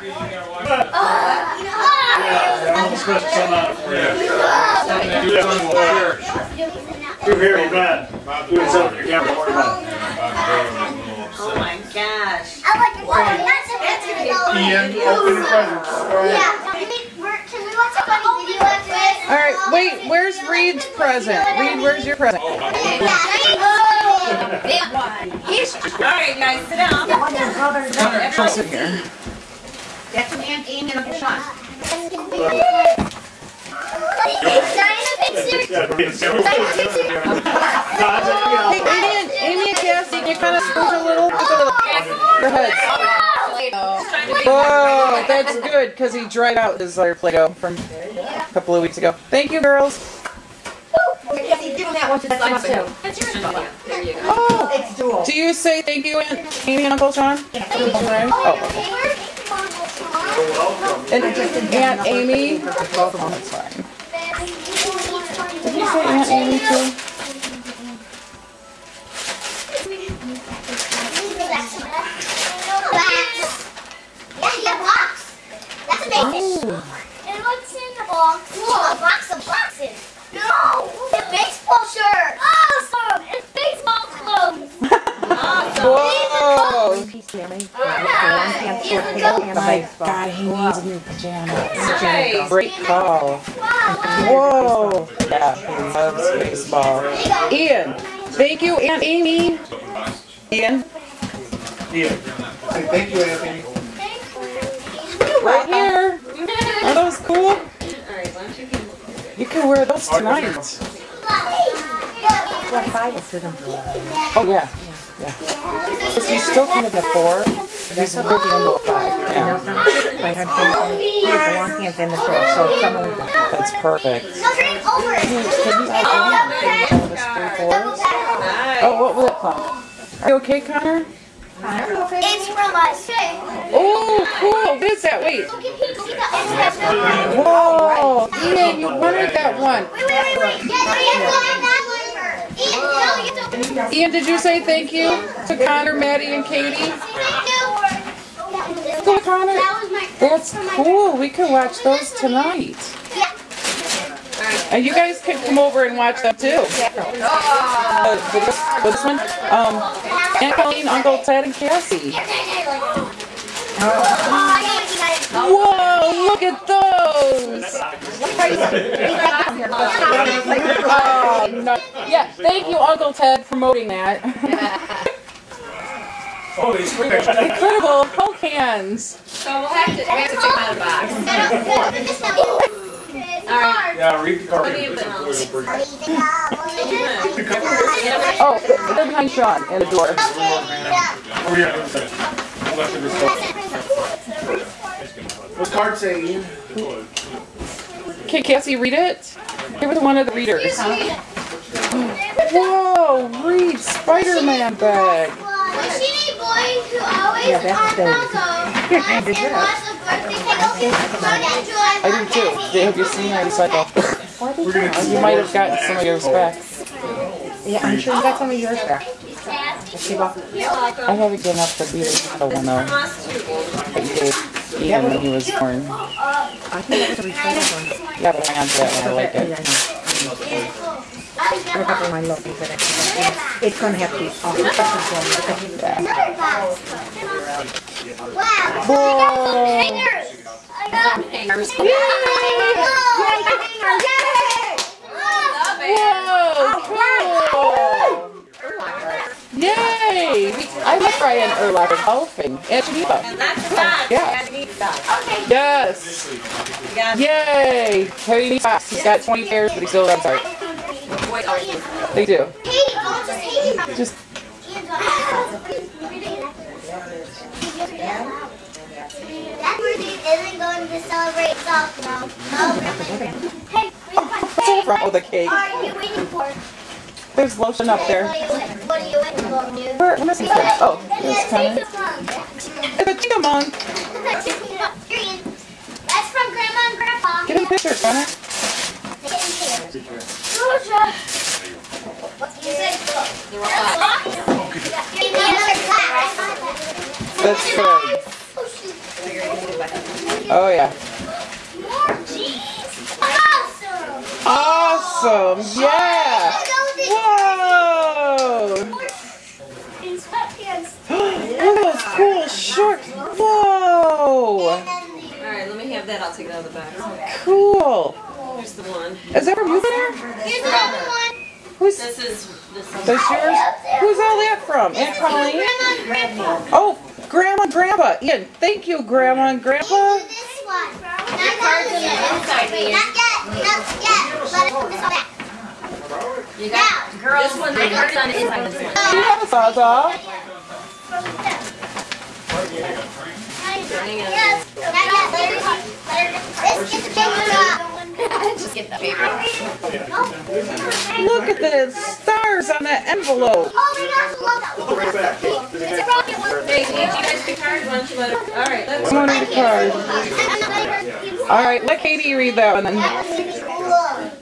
I'm supposed to come out for you. You're here, man. Doing something your camera. Worry. Oh my gosh. I like the one. That's a that's a Ian, open the presents. Yeah. Can we, we're- can we watch a funny video after this? All right, wait. Where's Reed's present? Reed, where's your present? He's, all right, guys, sit down. Sit here. That's an Aunt Amy and Uncle Sean. Hey, Amy and Amy and Cassie, can you kind of scoot a little? Look at Your heads. Whoa, that's good because he dried out his other Play-Doh from a couple of weeks ago. Thank you, girls. Yes, he's doing that one to the. Oh, do you say thank you, Aunt Amy and Uncle Sean? Oh, and Aunt Amy. Did you say Aunt Amy too? That's amazing. And what's in the box? Whoa, a box of boxes. No, a baseball shirt. Awesome. It's baseball clothes. Whoa! Go- My God, he needs new pajamas. Great call. Whoa! Yeah, he loves baseball. Ian, thank you, Aunt Amy. Ian, Ian. Thank you, Anthony. right here. Are those cool? You can wear those tonight. Oh yeah, yeah. Is he still coming at four? He's working until five. Yeah, that's perfect. No, drink over it. Can you have Amy one of his three fours? Oh, what was it called? Are you okay, Connor? It's from us. Oh, cool. What is that? Wait. Look at Pete. See the end has no Whoa, Ian, you wanted that one. Wait, wait, wait, wait. Yes, yes, yes, that one first. Ian, no, you have to open it. Ian, did you say thank you to Connor, Maddie, and Katie? Thank you. Go, Connor. That was That's cool. We could watch those tonight. Yeah. And you guys could come over and watch them too. Uh, with this, this one, um, Aunt Colleen, Uncle Ted, and Cassie. Whoa, look at those! Oh, no. Yeah, thank you, Uncle Ted, for promoting that. Oh, he's quick. Incredible, Coke hands. So we'll have to, we have to check out the box. Alright. Yeah, read the card. What do you think? Oh, they're behind Sean in the door. Over here. Left of his phone. What's card say, Ian? Okay, Cassie, read it. Give it to one of the readers. Whoa, read Spider-Man bag. Was she a boy who always yeah, that's and was a? I do too. Have you seen that cycle? You might have gotten some of yours back. Yeah, I'm sure you got some of yours back. I haven't given up the beatles the one though. That you gave Ian when he was born. I think that was a return one. Yeah, but I got that one. I like Yeah, I it. know. I have to remind Loki that it's, it's gonna have to be off the second one because he- Yeah. Wow. Whoa. Hangers. I got Hangers. Whoa, cool. Yay! I like Brian Urlacher golfing. And Geneva. And that's the box. Yeah. You need that. Yes. Yay! Harry needs socks. He's got 20 pairs, but he still has art. Wait, oh, They do. Katie, don't just Katie. Just That birthday isn't going to celebrate itself, no. No. Hey, what's wrong with oh, the cake? what are you waiting for? There's lotion up there. What are you waiting, what are you waiting for. Where, where's the? Oh, there's Connor. It's a chicken. That's from Grandma and Grandpa. Get a picture, Connor. You That's good. Oh. Yeah. Awesome. Awesome. Yeah. Whoa. Look at those cool shorts. Whoa. Alright, let me have that. I'll take it out of the box. Cool. Here's the one. Is that from you there? Here's another one. Who's This is this is yours? Who's all that from? Aunt Colleen? Grandma and Grandpa. Oh, Grandma and Grandpa. Ian, thank you, Grandma and Grandpa. This one. Not yet. Not yet. Not yet. Let it put this back. You got girls. This one, the cards on the inside. of This one. You have a Zaza. Yes. Not yet. Let her, let her, let's get the paper up. Just get the paper. Look at the stars on that envelope. Oh my gosh, I love that one. It's a rocket one. Hey, you guys pick cards? Why don't you let her? Alright, let's. Someone need a card. I'm not letting her- All right, let Katie read that one then. That was really cool. Look,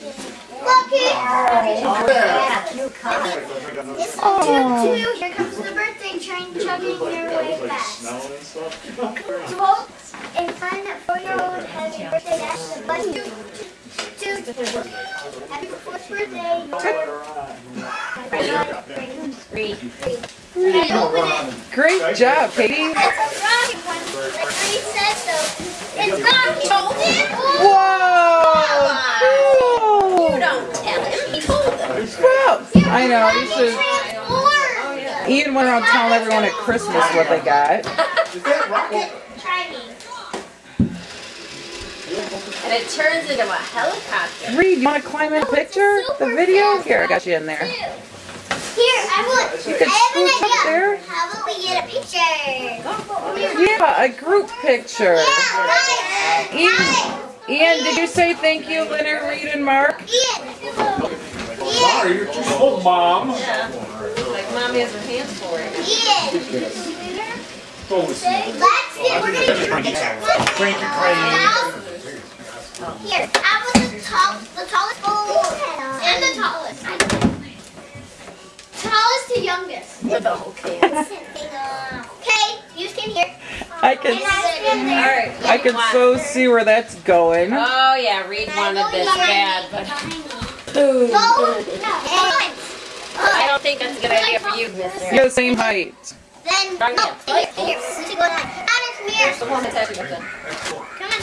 It's Oh. Two, two. Here comes the birthday train chugging your way fast. Great job, Katie. It's a one. Told him? Whoa! Cool. Don't tell him. He told them. Well, I know. You should. Transformed. Ian went around telling everyone at Christmas what they got. Is Try me. And it turns into a helicopter. Reed, you want to climb in a picture? The video? Here, I got you in there. Here, I would. You could I have scooch up an there. idea. How about we get a picture? Yeah, a group picture. Yeah, right. Ian, Ian, did you say thank you, Leonard, Reed, and Mark? Ian. Ian. Sorry, you're too old, mom. Like mommy has her hands for it. Ian. Focus. Let's get. We're gonna get a picture. Cranky crane. Here, I was the tall, the tallest boy, and the tallest. Tallest to youngest. With the whole Okay. Okay, you stand here. I can, I. Alright. I can so see where that's going. Oh yeah, Reed wanted this bad, but Go. No. And I don't think that's a good idea for you, Mister. You're the same height. then, no, here, here, you two go down. Honor, come here. The one that's happy with. Come on.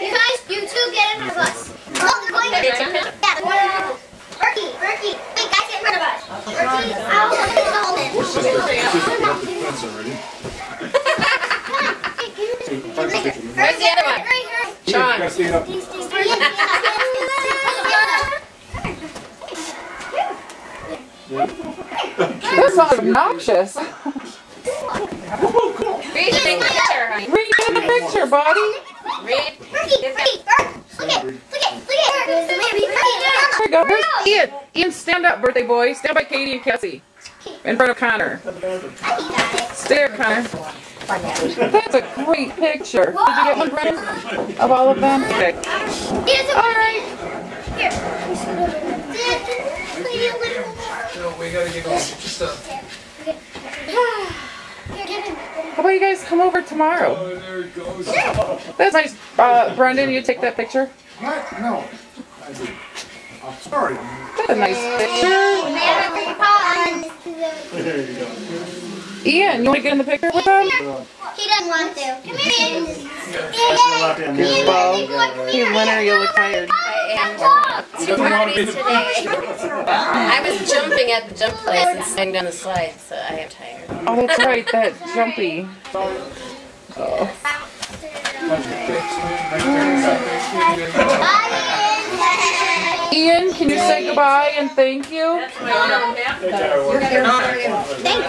You guys, you two get in front of us. Oh, they're going Okay, to jump in. Yeah, they're going to Berkey, Berkey. Wait, guys, get in front of us. Berkey, I'll hold it, hold it. Come on. Hey, give me this. Give me this. Where's the other one? Hurry, hurry. Sean. Gotta stand up. These, these, hurry. That sounds obnoxious. Read the picture, honey. Reed, get in the picture, buddy. Reed. Berkey, Berkey, Berkey. Look at, look at, look at her. Berkey, Berkey. There you go. Where's Ian? Ian, stand up, birthday boy. Stand by Katie and Cassie. In front of Connor. Stay Connor. That's a great picture. Did you get one, Brennan? Of all of them? Okay. Here's a All right. Here. We gotta get going. Just Here, give him. How about you guys come over tomorrow? Oh, there it goes. That's nice. Uh, Brendan, you take that picture? What? No. I did. I'm sorry. That's a nice picture. There you go. Ian, you want to get in the picture with them? He doesn't want to. Come here, Ian. left hand. Ian, Ian, Well, come Hey, here. Leonard, you look tired. He doesn't want to be the I was jumping at the jump place and sliding down the slide, so I am tired. Oh, that's right, that jumpy. Bye, Ian, can you say goodbye and thank you? Thank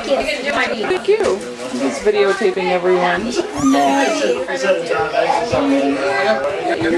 you. Thank you. He's videotaping everyone. Your